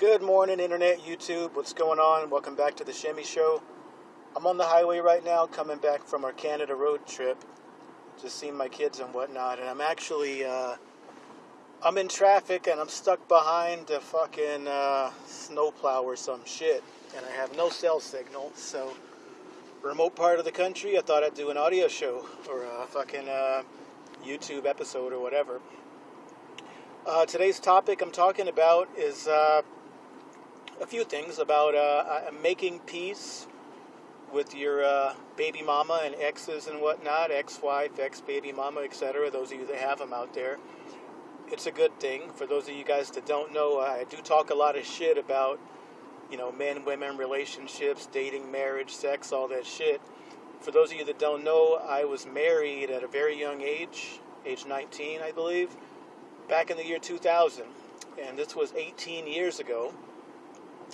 Good morning, Internet, YouTube. What's going on? Welcome back to the Shimmy Show. I'm on the highway right now, coming back from our Canada road trip. Just seeing my kids and whatnot, and I'm actually, uh, I'm in traffic and I'm stuck behind a fucking uh, snowplow or some shit, and I have no cell signal. So, remote part of the country, I thought I'd do an audio show or a fucking uh, YouTube episode or whatever. Uh, today's topic I'm talking about is uh, a few things about uh, uh, making peace with your uh, baby mama and exes and whatnot, ex-wife, ex-baby mama, etc. Those of you that have them out there, it's a good thing. For those of you guys that don't know, I do talk a lot of shit about, you know, men, women, relationships, dating, marriage, sex, all that shit. For those of you that don't know, I was married at a very young age, age 19, I believe, back in the year 2000, and this was 18 years ago.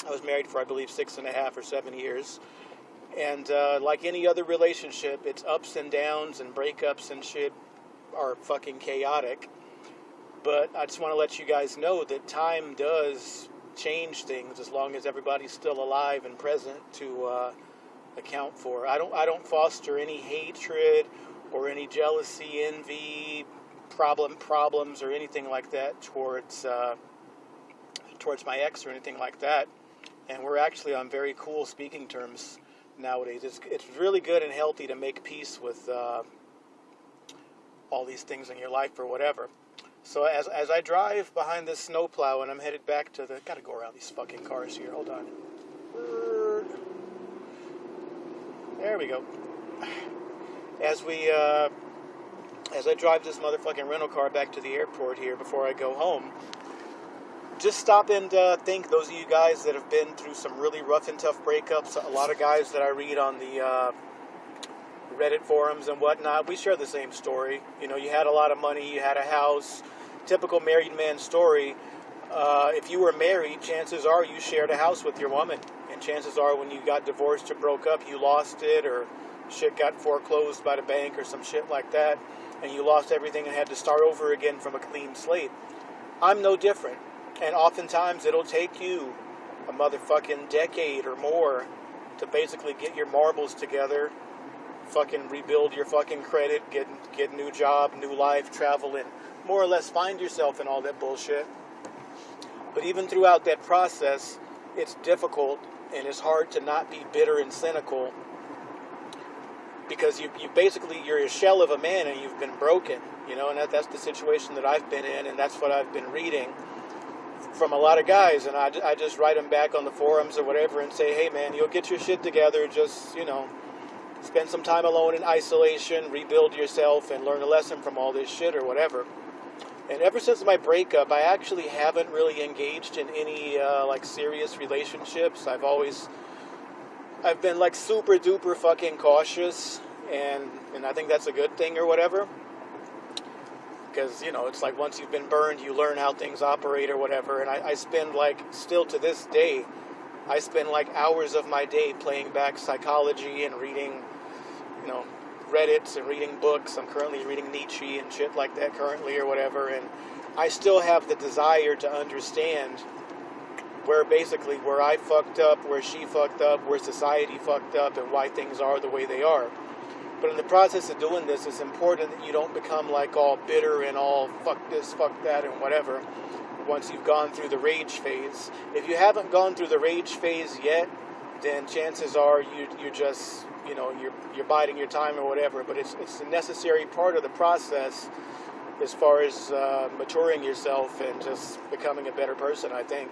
I was married for, I believe, six and a half or seven years. And uh, like any other relationship, its ups and downs and breakups and shit are fucking chaotic. But I just want to let you guys know that time does change things as long as everybody's still alive and present to uh, account for. I don't I don't foster any hatred or any jealousy, envy, problem problems or anything like that towards uh, towards my ex or anything like that and we're actually on very cool speaking terms nowadays. It's, it's really good and healthy to make peace with uh, all these things in your life or whatever. So as, as I drive behind this snowplow and I'm headed back to the... Gotta go around these fucking cars here. Hold on. There we go. As we... Uh, as I drive this motherfucking rental car back to the airport here before I go home, just stop and uh, think those of you guys that have been through some really rough and tough breakups. A lot of guys that I read on the uh, Reddit forums and whatnot, we share the same story. You know, you had a lot of money, you had a house, typical married man story. Uh, if you were married, chances are you shared a house with your woman, and chances are when you got divorced or broke up, you lost it or shit got foreclosed by the bank or some shit like that, and you lost everything and had to start over again from a clean slate. I'm no different. And oftentimes it'll take you a motherfucking decade or more to basically get your marbles together, fucking rebuild your fucking credit, get get a new job, new life, travel, and more or less find yourself in all that bullshit. But even throughout that process, it's difficult and it's hard to not be bitter and cynical because you, you basically you're a shell of a man and you've been broken, you know, and that, that's the situation that I've been in and that's what I've been reading from a lot of guys, and I, I just write them back on the forums or whatever and say, hey man, you'll get your shit together. Just you know, spend some time alone in isolation, rebuild yourself, and learn a lesson from all this shit or whatever. And ever since my breakup, I actually haven't really engaged in any uh, like serious relationships. I've always, I've been like super duper fucking cautious, and and I think that's a good thing or whatever because you know it's like once you've been burned you learn how things operate or whatever. And I, I, spend like still to this day i spend like hours of my day playing back psychology and reading you know reddits and reading books. I'm currently reading nietzsche and shit like that currently or whatever. And i still have the desire to understand where basically where i fucked up where she fucked up where society fucked up and why things are the way they are but in the process of doing this, it's important that you don't become like all bitter and all fuck this, fuck that, and whatever once you've gone through the rage phase. If you haven't gone through the rage phase yet, then chances are you, you're just, you know, you're, you're biding your time or whatever. But it's, it's a necessary part of the process as far as uh, maturing yourself and just becoming a better person, I think.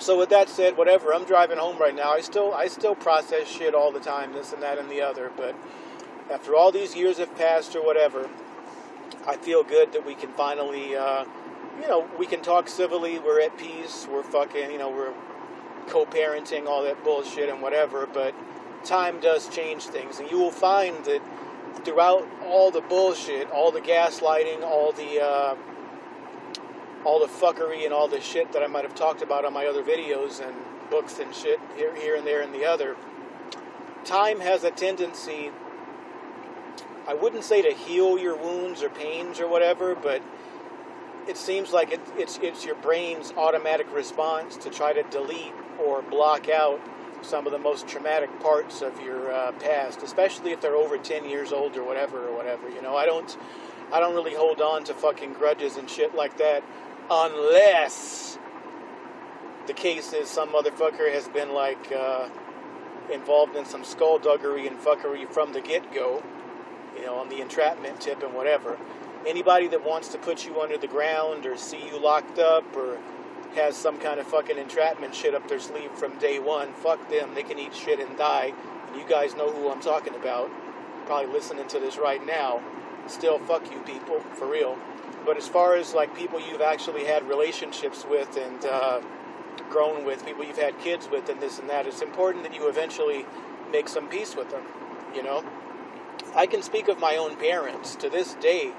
So with that said, whatever, I'm driving home right now. I still I still process shit all the time, this and that and the other, but after all these years have passed or whatever, I feel good that we can finally, uh, you know, we can talk civilly. We're at peace. We're fucking, you know, we're co-parenting, all that bullshit and whatever. But time does change things, and you will find that throughout all the bullshit, all the gaslighting, all the uh, all the fuckery and all the shit that I might have talked about on my other videos and books and shit here, here and there and the other. Time has a tendency I wouldn't say to heal your wounds or pains or whatever, but it seems like it, it's it's your brain's automatic response to try to delete or block out some of the most traumatic parts of your uh, past, especially if they're over 10 years old or whatever or whatever. You know, I don't I don't really hold on to fucking grudges and shit like that unless the case is some motherfucker has been like uh, involved in some skullduggery and fuckery from the get-go, you know, on the entrapment tip and whatever anybody that wants to put you under the ground or see you locked up or has some kind of fucking entrapment shit up their sleeve from day one, fuck them. They can eat shit and die. And you guys know who I'm talking about. Probably listening to this right now. Still, fuck you people, for real. But as far as like people you've actually had relationships with and uh, grown with, people you've had kids with, and this and that, it's important that you eventually make some peace with them. You know, I can speak of my own parents to this day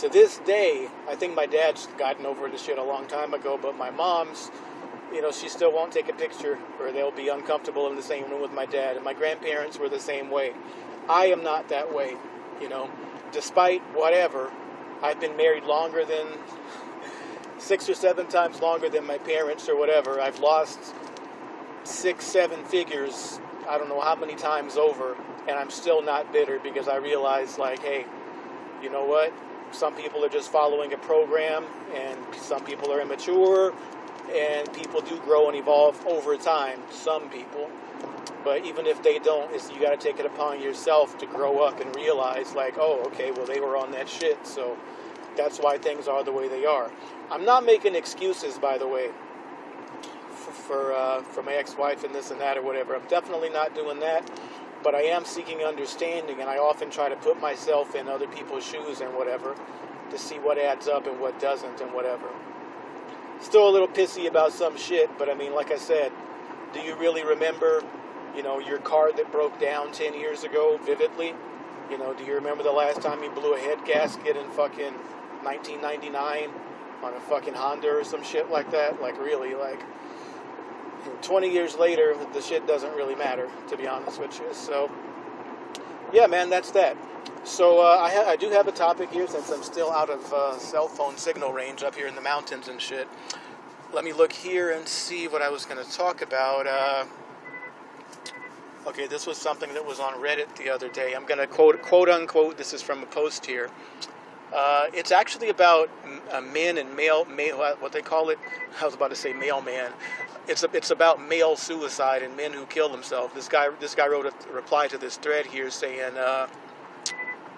to this day, I think my dad's gotten over this shit a long time ago, but my mom's, you know, she still won't take a picture or they'll be uncomfortable in the same room with my dad. And my grandparents were the same way. I am not that way, you know. Despite whatever, I've been married longer than six or seven times longer than my parents or whatever. I've lost six, seven figures, I don't know how many times over, and I'm still not bitter because I realize, like, hey, you know what? some people are just following a program, and some people are immature, and people do grow and evolve over time. Some people, but even if they don't, it's, you got to take it upon yourself to grow up and realize, like, oh, okay, well, they were on that shit, so that's why things are the way they are. I'm not making excuses, by the way, for uh, for my ex-wife and this and that or whatever. I'm definitely not doing that but I am seeking understanding, and I often try to put myself in other people's shoes and whatever to see what adds up and what doesn't and whatever. Still a little pissy about some shit, but I mean, like I said, do you really remember, you know, your car that broke down 10 years ago vividly? You know, do you remember the last time you blew a head gasket in fucking 1999 on a fucking Honda or some shit like that? Like, really, like 20 years later, the shit doesn't really matter, to be honest with you. So, yeah, man, that's that. So, uh, I, ha- I, do have a topic here since I'm still out of uh, cell phone signal range up here in the mountains and shit. Let me look here and see what I was going to talk about. Uh, okay, this was something that was on Reddit the other day. I'm going to quote, quote unquote, this is from a post here. Uh, it's actually about uh, men and male, male, what they call it. I was about to say mailman. It's a, it's about male suicide and men who kill themselves. This guy this guy wrote a reply to this thread here saying, uh,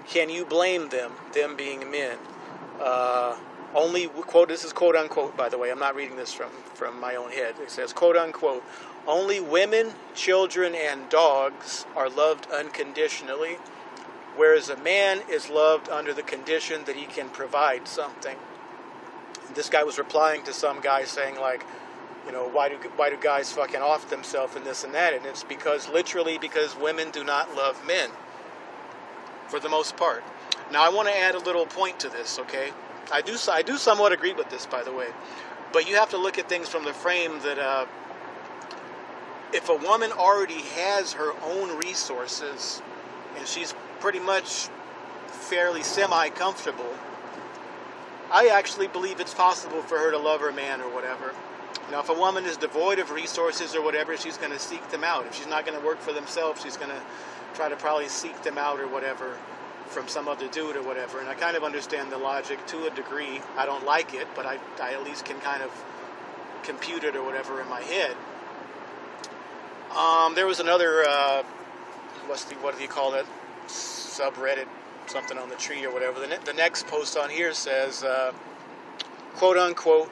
"Can you blame them? Them being men." Uh, only quote. This is quote unquote. By the way, I'm not reading this from from my own head. It says quote unquote. Only women, children, and dogs are loved unconditionally whereas a man is loved under the condition that he can provide something. This guy was replying to some guy saying like, you know, why do why do guys fucking off themselves and this and that? And it's because literally because women do not love men for the most part. Now I want to add a little point to this, okay? I do I do somewhat agree with this, by the way, but you have to look at things from the frame that uh, if a woman already has her own resources and she's pretty much fairly semi comfortable, I actually believe it's possible for her to love her man or whatever. Now, if a woman is devoid of resources or whatever, she's going to seek them out. If she's not going to work for themselves, she's going to try to probably seek them out or whatever from some other dude or whatever. And I kind of understand the logic to a degree. I don't like it, but I, I at least can kind of compute it or whatever in my head. Um, there was another, uh, what's the, what do you call it? subreddit, something on the tree or whatever. The, ne- the next post on here says, uh, quote unquote,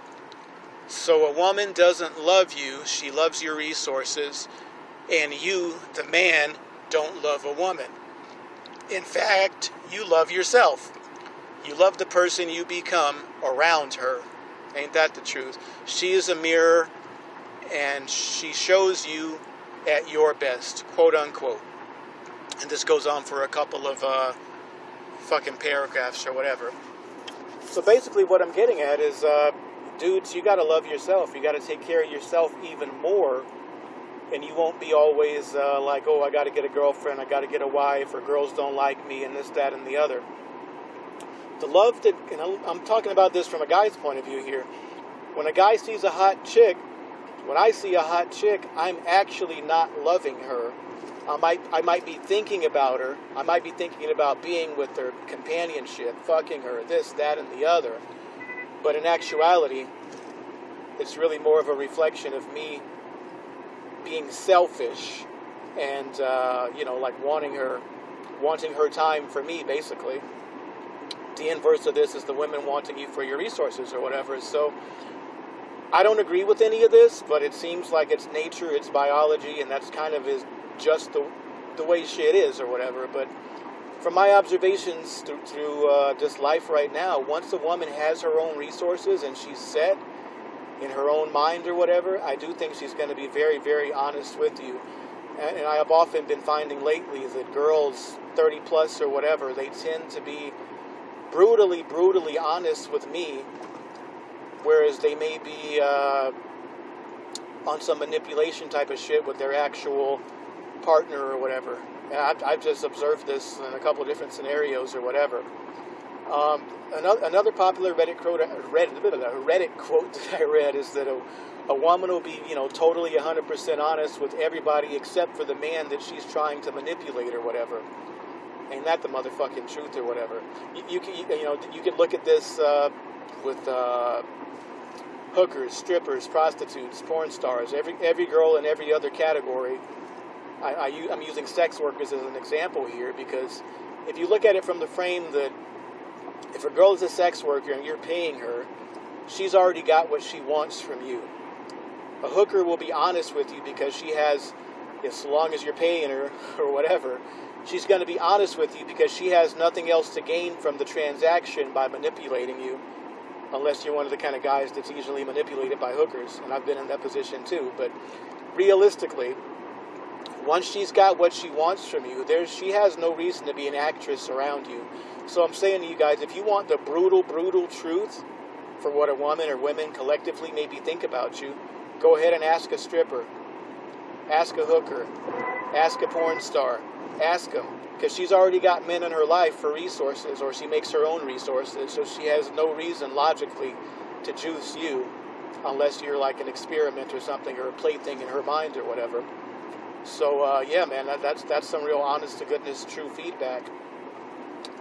so a woman doesn't love you, she loves your resources, and you, the man, don't love a woman. In fact, you love yourself. You love the person you become around her. Ain't that the truth? She is a mirror and she shows you at your best, quote unquote. And this goes on for a couple of uh, fucking paragraphs or whatever. So basically, what I'm getting at is, uh, dudes, you gotta love yourself. You gotta take care of yourself even more. And you won't be always uh, like, oh, I gotta get a girlfriend, I gotta get a wife, or girls don't like me, and this, that, and the other. the love that, and I'm talking about this from a guy's point of view here. When a guy sees a hot chick, when I see a hot chick, I'm actually not loving her. I might, I might be thinking about her. I might be thinking about being with her, companionship, fucking her, this, that, and the other. But in actuality, it's really more of a reflection of me being selfish and uh, you know like wanting her wanting her time for me basically. The inverse of this is the women wanting you for your resources or whatever. So i don't agree with any of this but it seems like it's nature it's biology and that's kind of is just the, the way shit is or whatever but from my observations through, through uh, this life right now once a woman has her own resources and she's set in her own mind or whatever i do think she's going to be very very honest with you and I have often been finding lately that girls 30 plus or whatever, they tend to be brutally, brutally honest with me, whereas they may be uh, on some manipulation type of shit with their actual partner or whatever. I've, I've just observed this in a couple of different scenarios or whatever. Um, another, another popular Reddit quote, Reddit, Reddit quote that I read is that a, a woman will be, you know, totally 100% honest with everybody except for the man that she's trying to manipulate or whatever. Ain't that the motherfucking truth or whatever? You, you can, you know, you can look at this uh, with uh, hookers, strippers, prostitutes, porn stars, every every girl in every other category. I, I'm using sex workers as an example here because if you look at it from the frame that if a girl is a sex worker and you're paying her, she's already got what she wants from you. A hooker will be honest with you because she has, as long as you're paying her or whatever, she's going to be honest with you because she has nothing else to gain from the transaction by manipulating you, unless you're one of the kind of guys that's easily manipulated by hookers. And I've been in that position too. But realistically, once she's got what she wants from you, there's she has no reason to be an actress around you. So I'm saying to you guys, if you want the brutal, brutal truth for what a woman or women collectively maybe think about you, go ahead and ask a stripper, ask a hooker, ask a porn star, ask them. Because she's already got men in her life for resources, or she makes her own resources, so she has no reason logically to juice you unless you're like an experiment or something, or a plaything in her mind or whatever. So uh, yeah, man, that, that's that's some real honest to goodness true feedback.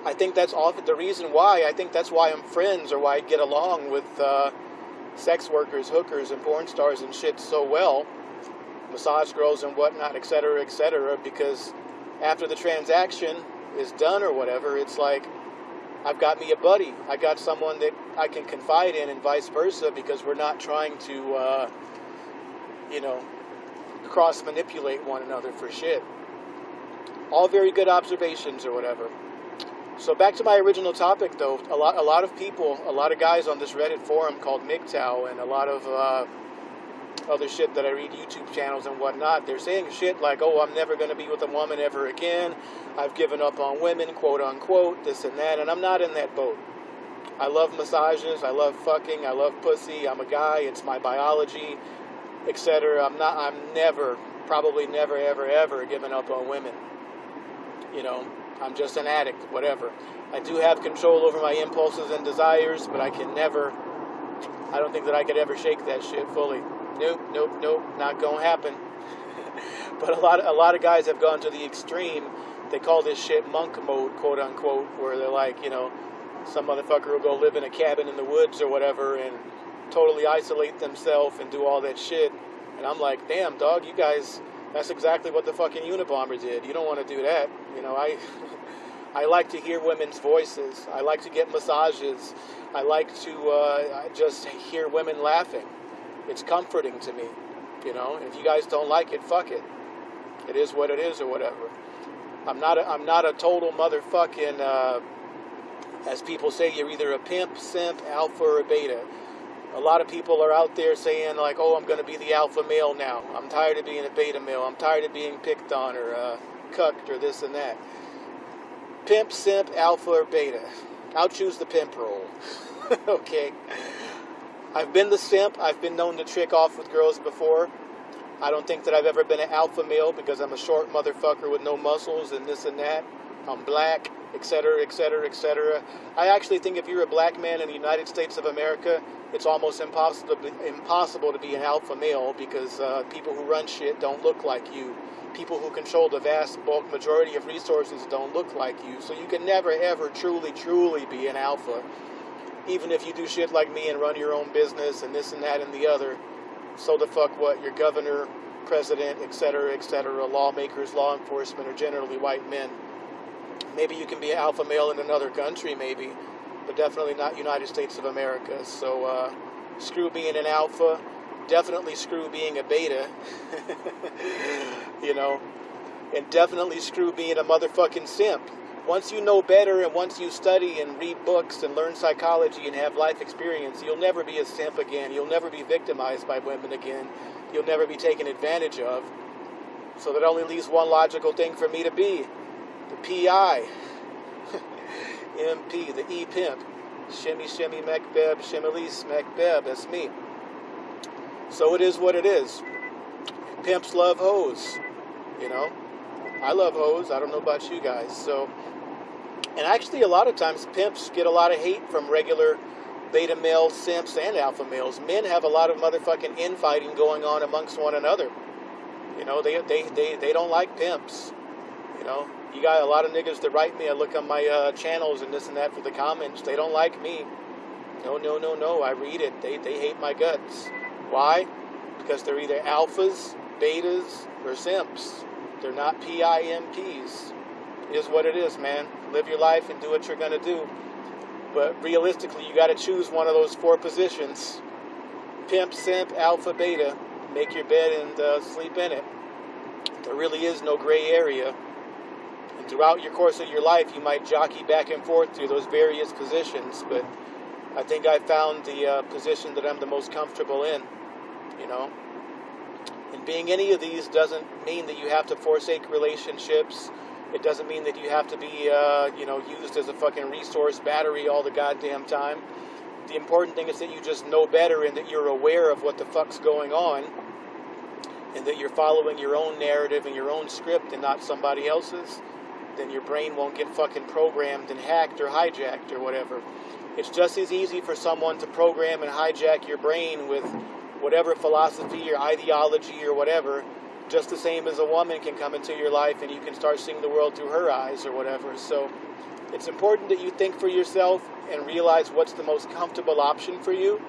I think that's often the reason why. I think that's why I'm friends or why I get along with uh, sex workers, hookers, and porn stars and shit so well, massage girls and whatnot, etc., etc. Because after the transaction is done or whatever, it's like I've got me a buddy. I got someone that I can confide in, and vice versa, because we're not trying to, uh, you know, cross manipulate one another for shit. All very good observations or whatever. So back to my original topic, though, a lot, a lot of people, a lot of guys on this Reddit forum called MGTOW, and a lot of uh, other shit that I read YouTube channels and whatnot, they're saying shit like, "Oh, I'm never going to be with a woman ever again. I've given up on women, quote unquote, this and that," and I'm not in that boat. I love massages. I love fucking. I love pussy. I'm a guy. It's my biology, etc. I'm not. I'm never, probably never, ever, ever given up on women. You know, I'm just an addict, whatever. I do have control over my impulses and desires, but I can never, I don't think that I could ever shake that shit fully. Nope, nope, nope, not gonna happen. but a lot, a lot of guys have gone to the extreme. They call this shit monk mode, quote unquote, where they're like, you know, some motherfucker will go live in a cabin in the woods or whatever and totally isolate themselves and do all that shit. And I'm like, damn, dog, you guys that's exactly what the fucking Unabomber did. You don't want to do that. You know, I I like to hear women's voices. I like to get massages. I like to uh, just hear women laughing. It's comforting to me. You know, if you guys don't like it, fuck it. It is what it is, or whatever. I'm not. A, I'm not a total motherfucking. Uh, as people say, you're either a pimp, simp, alpha, or beta a lot of people are out there saying like, "Oh, I'm going to be the alpha male now. I'm tired of being a beta male. I'm tired of being picked on or uh, cucked or this and that." Pimp, simp, alpha, or beta. I'll choose the pimp role. okay. I've been the simp. I've been known to trick off with girls before. I don't think that I've ever been an alpha male because I'm a short motherfucker with no muscles and this and that. I'm black. Etc., etc., etc. I actually think if you're a black man in the United States of America, it's almost impossible to be, impossible to be an alpha male because uh, people who run shit don't look like you. People who control the vast bulk majority of resources don't look like you. So you can never ever truly, truly be an alpha. Even if you do shit like me and run your own business and this and that and the other. So the fuck what? Your governor, president, etc., etc., lawmakers, law enforcement are generally white men. Maybe you can be an alpha male in another country, maybe, but definitely not United States of America. So uh, screw being an alpha, definitely screw being a beta, you know, and definitely screw being a motherfucking simp. Once you know better and once you study and read books and learn psychology and have life experience, you'll never be a simp again. You'll never be victimized by women again. You'll never be taken advantage of. So that only leaves one logical thing for me to be the PI, MP, the E pimp. Shimmy, shimmy, Macbeb, shimmy, Macbeb. That's me. So it is what it is. Pimps love hoes. You know, I love hoes. I don't know about you guys. So, and actually, a lot of times pimps get a lot of hate from regular beta male simps and alpha males. Men have a lot of motherfucking infighting going on amongst one another. You know, they they they, they don't like pimps. You know, you got a lot of niggas that write me. I look on my uh, channels and this and that for the comments. They don't like me. No, no, no, no. I read it. They they hate my guts. Why? Because they're either alphas, betas, or simps. They're not PIMPs. It is what it is, man. Live your life and do what you're gonna do. But realistically, you got to choose one of those four positions: pimp, simp, alpha, beta. Make your bed and uh, sleep in it. There really is no gray area throughout your course of your life, you might jockey back and forth through those various positions, but I think I found the uh, position that I'm the most comfortable in, you know. And being any of these doesn't mean that you have to forsake relationships. It doesn't mean that you have to be, uh, you know, used as a fucking resource battery all the goddamn time. The important thing is that you just know better and that you're aware of what the fuck's going on and that you're following your own narrative and your own script and not somebody else's then your brain won't get fucking programmed and hacked or hijacked or whatever. It's just as easy for someone to program and hijack your brain with whatever philosophy or ideology or whatever, just the same as a woman can come into your life and you can start seeing the world through her eyes or whatever. So it's important that you think for yourself and realize what's the most comfortable option for you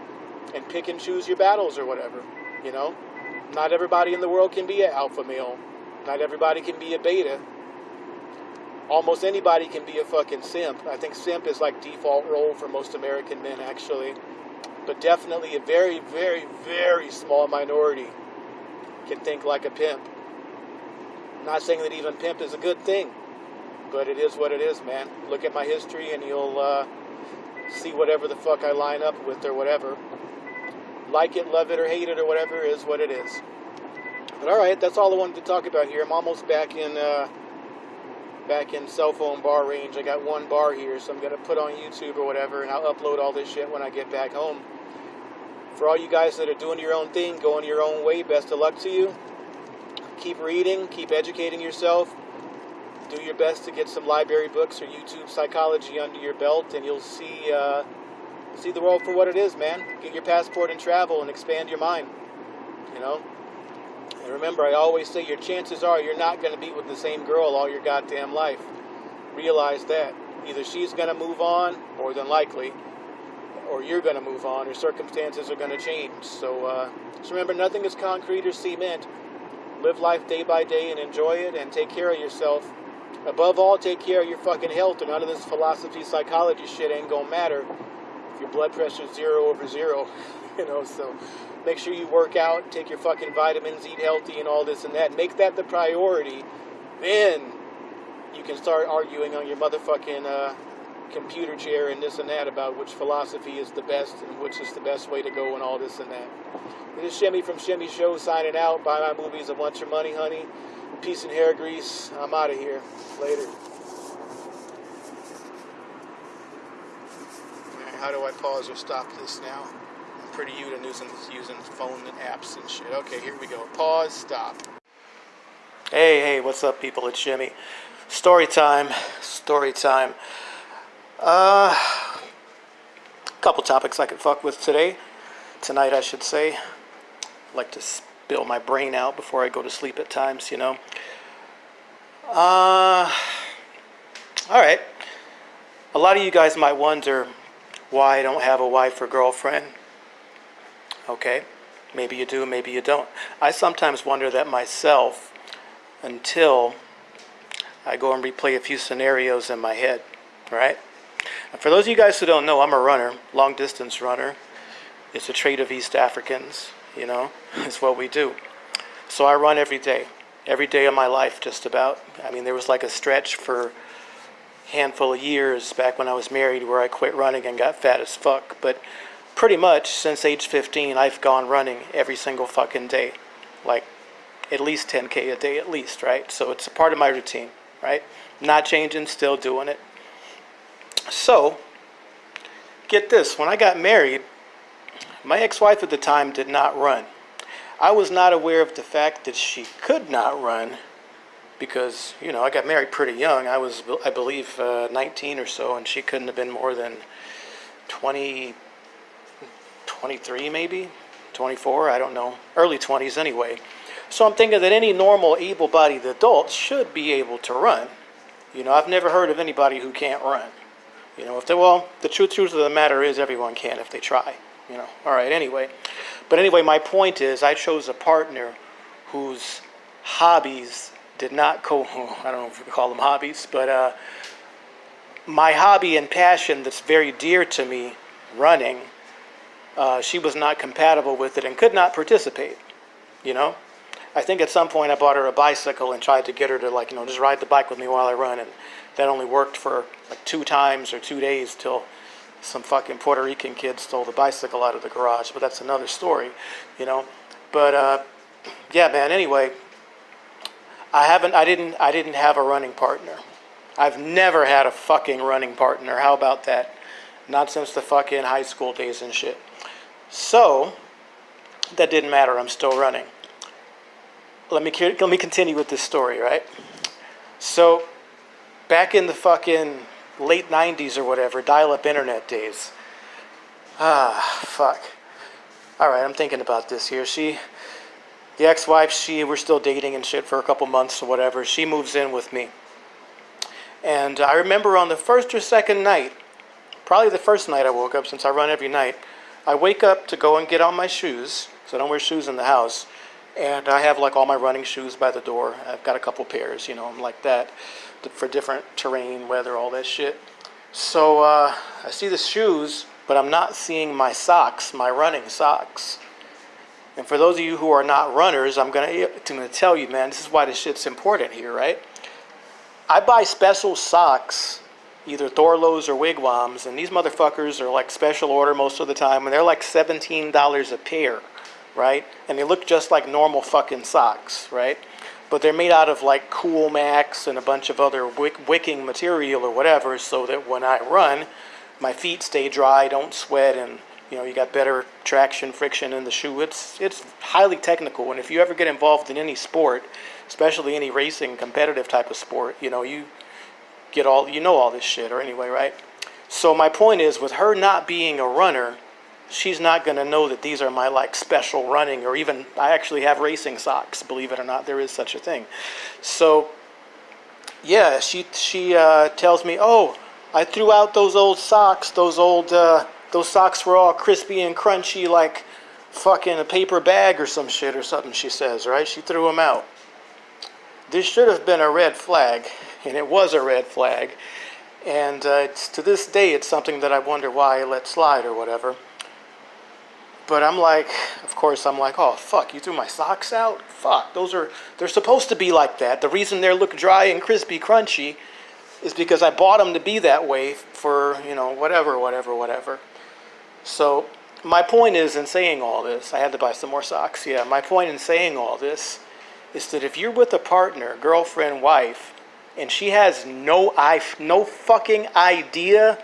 and pick and choose your battles or whatever, you know? Not everybody in the world can be an alpha male. Not everybody can be a beta almost anybody can be a fucking simp. I think simp is like default role for most American men, actually. But definitely a very, very, very small minority can think like a pimp. I'm not saying that even pimp is a good thing, but it is what it is, man. Look at my history and you'll uh, see whatever the fuck I line up with or whatever. Like it, love it, or hate it, or whatever is what it is. But alright, that's all I wanted to talk about here. I'm almost back in. Uh, back in cell phone bar range. I got one bar here, so I'm going to put on YouTube or whatever, and I'll upload all this shit when I get back home. For all you guys that are doing your own thing, going your own way, best of luck to you. Keep reading, keep educating yourself. Do your best to get some library books or YouTube psychology under your belt, and you'll see uh, see the world for what it is, man. Get your passport and travel and expand your mind. You know. And remember, I always say your chances are you're not going to be with the same girl all your goddamn life. Realize that. Either she's going to move on, more than likely, or you're going to move on, or circumstances are going to change. So uh, just remember, nothing is concrete or cement. Live life day by day and enjoy it, and take care of yourself. Above all, take care of your fucking health, or none of this philosophy, psychology shit ain't going to matter if your blood pressure's zero over zero. you know, so make sure you work out, take your fucking vitamins, eat healthy, and all this and that. Make that the priority. Then you can start arguing on your motherfucking uh, computer chair and this and that about which philosophy is the best and which is the best way to go and all this and that. This is Shimmy from Shimmy Show signing out. Buy my movies, a bunch of money, honey. Peace and hair grease. I'm out of here. Later. How do I pause or stop this now? You to using using phone apps and shit. Okay, here we go. Pause, stop. Hey, hey, what's up, people? It's Jimmy. Story time. Story time. Uh, couple topics I could fuck with today. Tonight, I should say. I like to spill my brain out before I go to sleep at times, you know. Uh, all right. A lot of you guys might wonder why I don't have a wife or girlfriend. Okay. Maybe you do, maybe you don't. I sometimes wonder that myself until I go and replay a few scenarios in my head, right? And for those of you guys who don't know, I'm a runner, long distance runner. It's a trait of East Africans, you know, it's what we do. So I run every day, every day of my life, just about. I mean, there was like a stretch for handful of years back when I was married where I quit running and got fat as fuck. But pretty much since age 15, I've gone running every single fucking day. Like at least 10K a day at least, right? So it's a part of my routine, right? Not changing, still doing it. So, get this when I got married, my ex wife at the time did not run. I was not aware of the fact that she could not run because, you know, I got married pretty young. I was, I believe, uh, 19 or so, and she couldn't have been more than 20, 23 maybe, 24, I don't know, early 20s anyway. So I'm thinking that any normal able-bodied adult should be able to run. You know, I've never heard of anybody who can't run. You know, if they, well, the truth, truth of the matter is everyone can if they try. You know, all right, anyway. But anyway, my point is I chose a partner whose hobbies did not co, I don't know if we call them hobbies, but uh, my hobby and passion that's very dear to me, running, uh, she was not compatible with it and could not participate, you know? I think at some point I bought her a bicycle and tried to get her to like, you know, just ride the bike with me while I run. And that only worked for like two times or two days till some fucking Puerto Rican kid stole the bicycle out of the garage. But that's another story, you know. But uh, yeah, man. Anyway, I haven't. I didn't. I didn't have a running partner. I've never had a fucking running partner. How about that? Not since the fucking high school days and shit. So that didn't matter. I'm still running let me let me continue with this story, right? So, back in the fucking late '90s or whatever, dial-up internet days. Ah, fuck. All right, I'm thinking about this here. She, the ex-wife, she, we're still dating and shit for a couple months or whatever. She moves in with me, and I remember on the first or second night, probably the first night I woke up since I run every night. I wake up to go and get on my shoes, so I don't wear shoes in the house and I have like all my running shoes by the door. I've got a couple pairs, you know, I'm like that for different terrain, weather, all that shit. So uh, I see the shoes, but I'm not seeing my socks, my running socks. And for those of you who are not runners, I'm gonna, I'm gonna tell you, man, this is why this shit's important here, right? I buy special socks, either Thorlos or Wigwams, and these motherfuckers are like special order most of the time, and they're like $17 a pair right? And they look just like normal fucking socks, right? But they're made out of like Cool Max and a bunch of other wick wicking material or whatever so that when I run, my feet stay dry, don't sweat, and you know, you got better traction, friction in the shoe. It's, it's highly technical. And if you ever get involved in any sport, especially any racing, competitive type of sport, you know, you get all, you know all this shit, or anyway, right? So my point is, with her not being a runner, she's not going to know that these are my like special running or even I actually have racing socks believe it or not there is such a thing. So yeah she she uh, tells me oh I threw out those old socks those old uh, those socks were all crispy and crunchy like fucking a paper bag or some shit or something she says right? She threw them out. This should have been a red flag and it was a red flag and uh, to this day it's something that I wonder why I let slide or whatever but I'm like, of course, I'm like, oh, fuck, you threw my socks out? Fuck, those are, they're supposed to be like that. The reason they look dry and crispy, crunchy, is because I bought them to be that way for, you know, whatever, whatever, whatever. So, my point is in saying all this, I had to buy some more socks, yeah. My point in saying all this is that if you're with a partner, girlfriend, wife, and she has no, I, no fucking idea,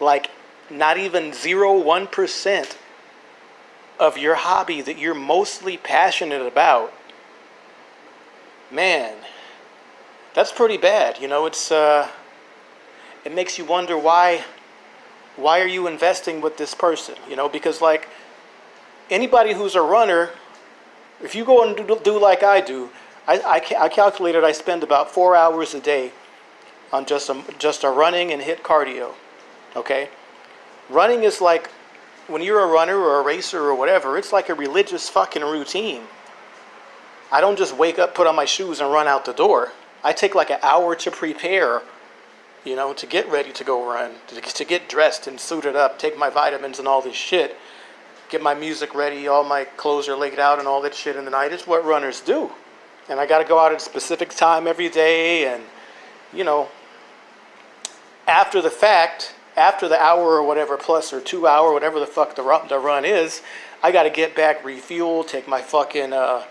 like not even zero, one percent of your hobby that you're mostly passionate about, man, that's pretty bad. You know, it's uh, it makes you wonder why why are you investing with this person? You know, because like anybody who's a runner, if you go and do, do like I do, I, I, I calculated I spend about four hours a day on just a, just a running and HIIT cardio. Okay, running is like when you're a runner or a racer or whatever, it's like a religious fucking routine. I don't just wake up, put on my shoes, and run out the door. I take like an hour to prepare, you know, to get ready to go run, to, to get dressed and suited up, take my vitamins and all this shit, get my music ready, all my clothes are laid out and all that shit in the night. It's what runners do. And I got to go out at a specific time every day and, you know, after the fact, after the hour or whatever plus or two hour, whatever the fuck the run, the run is, I got to get back, refuel, take my fucking uh,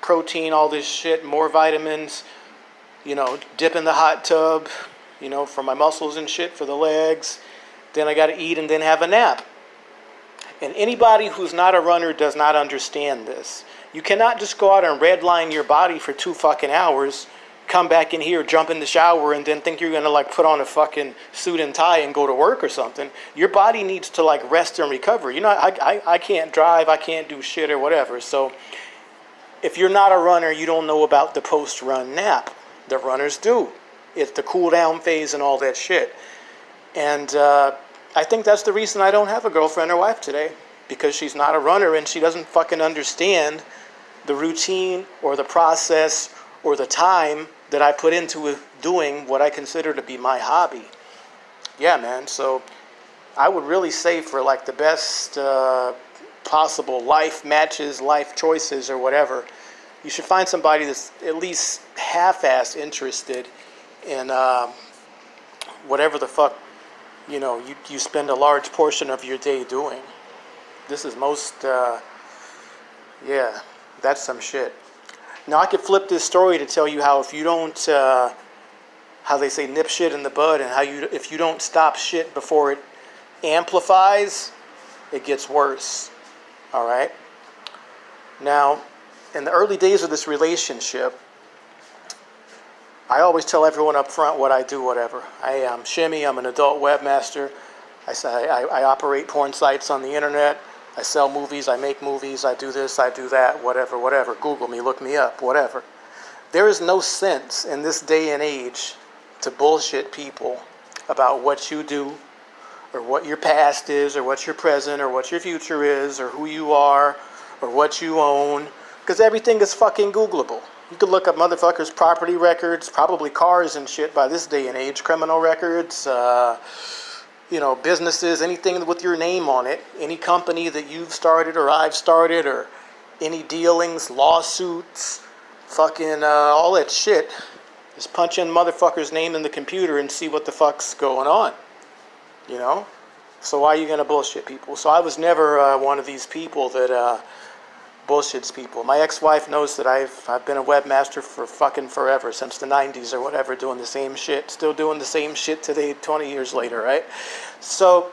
protein, all this shit, more vitamins, you know, dip in the hot tub, you know, for my muscles and shit, for the legs. Then I got to eat and then have a nap. And anybody who's not a runner does not understand this. You cannot just go out and redline your body for two fucking hours come back in here, jump in the shower, and then think you're gonna like put on a fucking suit and tie and go to work or something. Your body needs to like rest and recover. You know, I, I, I can't drive, I can't do shit or whatever. So if you're not a runner, you don't know about the post run nap. The runners do. It's the cool down phase and all that shit. And uh, I think that's the reason I don't have a girlfriend or wife today because she's not a runner and she doesn't fucking understand the routine or the process or the time that I put into doing what I consider to be my hobby. Yeah, man. So I would really say for like the best uh, possible life matches, life choices, or whatever, you should find somebody that's at least half-ass interested in uh, whatever the fuck you know you, you spend a large portion of your day doing. This is most, uh, yeah, that's some shit. Now I could flip this story to tell you how if you don't, uh, how they say nip shit in the bud, and how you if you don't stop shit before it amplifies, it gets worse. All right. Now, in the early days of this relationship, I always tell everyone up front what I do, whatever. I am Shimmy. I'm an adult webmaster. I, I, I operate porn sites on the internet. I sell movies, I make movies, I do this, I do that, whatever, whatever. Google me, look me up, whatever. There is no sense in this day and age to bullshit people about what you do or what your past is or what your present or what your future is or who you are or what you own because everything is fucking Googleable. You could look up motherfuckers' property records, probably cars and shit by this day and age, criminal records, uh, you know, businesses, anything with your name on it, any company that you've started or I've started, or any dealings, lawsuits, fucking uh, all that shit. Just punch in motherfucker's name in the computer and see what the fuck's going on. You know? So why are you gonna bullshit people? So I was never uh, one of these people that uh, bullshits people. My ex-wife knows that I've I've been a webmaster for fucking forever, since the 90s or whatever, doing the same shit, still doing the same shit today, 20 years later, right? So,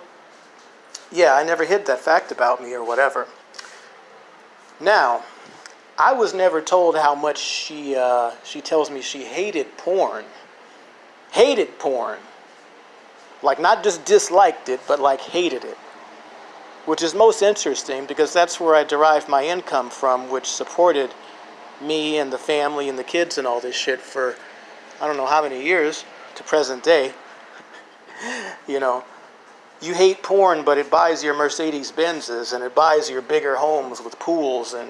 yeah, I never hid that fact about me or whatever. Now, I was never told how much she uh, she tells me she hated porn, hated porn, like not just disliked it, but like hated it which is most interesting because that's where I derived my income from, which supported me and the family and the kids and all this shit for I don't know how many years to present day. you know, you hate porn, but it buys your Mercedes Benzes and it buys your bigger homes with pools and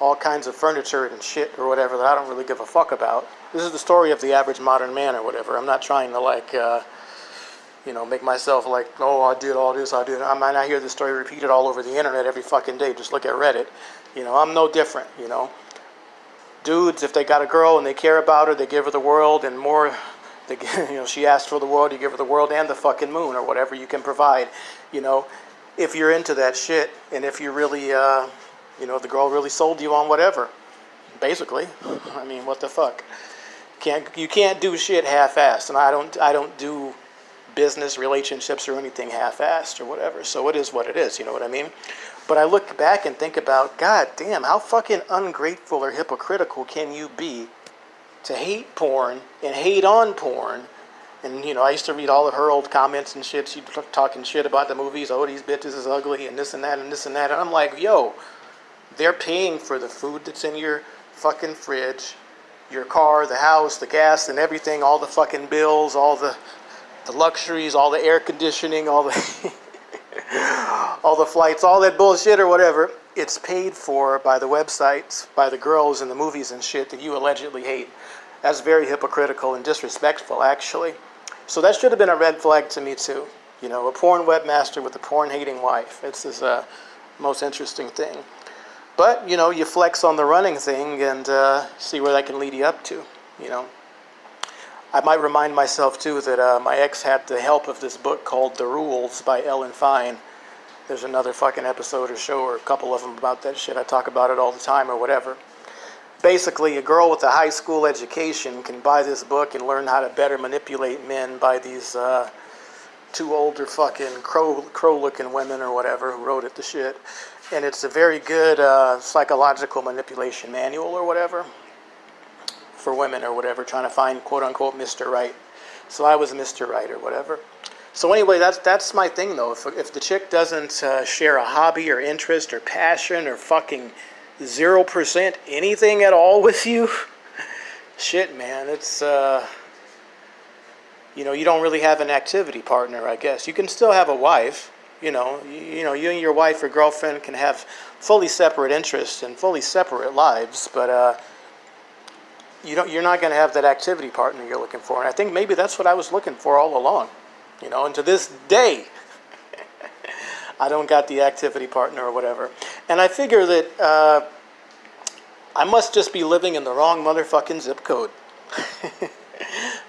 all kinds of furniture and shit or whatever that I don't really give a fuck about. This is the story of the average modern man or whatever. I'm not trying to like. Uh, you know, make myself like, oh, I did all this, I did. I might not hear this story repeated all over the internet every fucking day. Just look at Reddit. You know, I'm no different, you know. Dudes, if they got a girl and they care about her, they give her the world and more. They, you know, she asked for the world, you give her the world and the fucking moon or whatever you can provide. You know, if you're into that shit and if you really, uh, you know, the girl really sold you on whatever. Basically, I mean, what the fuck? Can't you can't do shit half-assed, and I don't I don't do business relationships or anything half-assed or whatever. So it is what it is, you know what I mean? But I look back and think about, God damn, how fucking ungrateful or hypocritical can you be to hate porn and hate on porn. And, you know, I used to read all of her old comments and shit. She'd talking shit about the movies. Oh, these bitches is ugly and this and that and this and that. And I'm like, yo, they're paying for the food that's in your fucking fridge, your car, the house, the gas, and everything, all the fucking bills, all the, the luxuries, all the air conditioning, all the, all the flights, all that bullshit or whatever. It's paid for by the websites, by the girls in the movies and shit that you allegedly hate. That's very hypocritical and disrespectful, actually. So that should have been a red flag to me too. You know, a porn webmaster with a porn-hating wife. It's the uh, most interesting thing. But, you know, you flex on the running thing and uh, see where that can lead you up to, you know. I might remind myself, too, that uh, my ex had the help of this book called The Rules by Ellen Fein. There's another fucking episode or show or a couple of them about that shit. I talk about it all the time or whatever. Basically, a girl with a high school education can buy this book and learn how to better manipulate men by these uh, two older fucking crow, crow-looking women or whatever who wrote it the shit and it's a very good uh, psychological manipulation manual or whatever for women or whatever trying to find quote unquote Mr. Right. So I was Mr. Right or whatever. So anyway, that's that's my thing though. If, if the chick doesn't uh, share a hobby or interest or passion or fucking zero percent anything at all with you, shit, man, it's uh, you know you don't really have an activity partner. I guess you can still have a wife you know, you, you, know, you and your wife or girlfriend can have fully separate interests and fully separate lives, but uh, you don't, you're not going to have that activity partner you're looking for. And I think maybe that's what I was looking for all along, you know, and to this day, I don't got the activity partner or whatever. And I figure that uh, I must just be living in the wrong motherfucking zip code.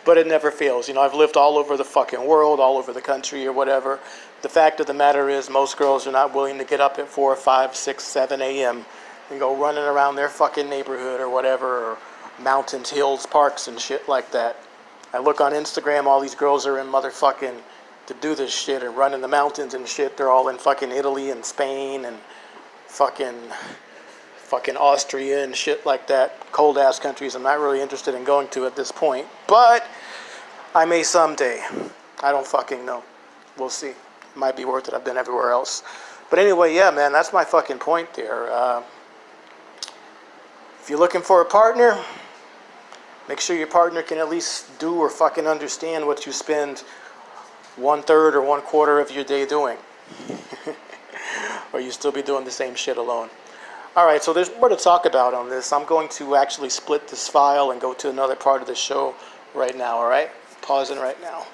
but it never fails. You know, I've lived all over the fucking world, all over the country or whatever. The fact of the matter is most girls are not willing to get up at 4, 5, 6, 7 a.m. and go running around their fucking neighborhood or whatever, or mountains, hills, parks and shit like that. I look on Instagram, all these girls are in motherfucking to do this shit and run in the mountains and shit. They're all in fucking Italy and Spain and fucking fucking Austria and shit like that. Cold ass countries I'm not really interested in going to at this point. But I may someday. I don't fucking know. We'll see. It Might be worth it. I've been everywhere else. But anyway, yeah, man, that's my fucking point there. Uh, if you're looking for a partner, make sure your partner can at least do or fucking understand what you spend one third or one quarter of your day doing. or you still be doing the same shit alone. All right, so there's more to talk about on this. I'm going to actually split this file and go to another part of the show right now, all right? Pausing right now.